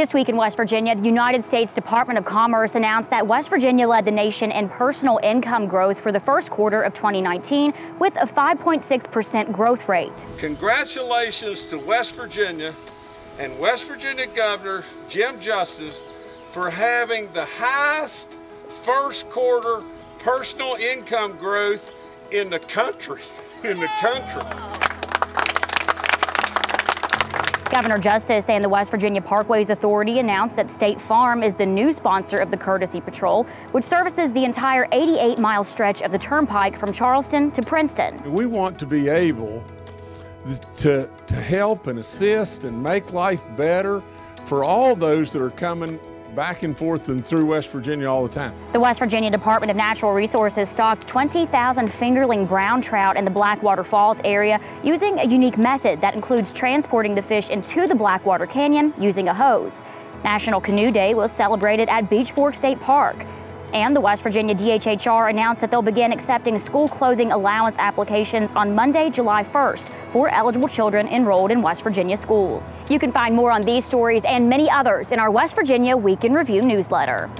This week in West Virginia, the United States Department of Commerce announced that West Virginia led the nation in personal income growth for the first quarter of 2019 with a 5.6% growth rate. Congratulations to West Virginia and West Virginia Governor Jim Justice for having the highest first quarter personal income growth in the country. In the country. Governor Justice and the West Virginia Parkways Authority announced that State Farm is the new sponsor of the Courtesy Patrol, which services the entire 88-mile stretch of the turnpike from Charleston to Princeton. We want to be able to, to help and assist and make life better for all those that are coming back and forth and through West Virginia all the time. The West Virginia Department of Natural Resources stocked 20,000 fingerling brown trout in the Blackwater Falls area using a unique method that includes transporting the fish into the Blackwater Canyon using a hose. National Canoe Day was celebrated at Beech Fork State Park. And the West Virginia DHHR announced that they'll begin accepting school clothing allowance applications on Monday, July 1st for eligible children enrolled in West Virginia schools. You can find more on these stories and many others in our West Virginia Week in Review newsletter.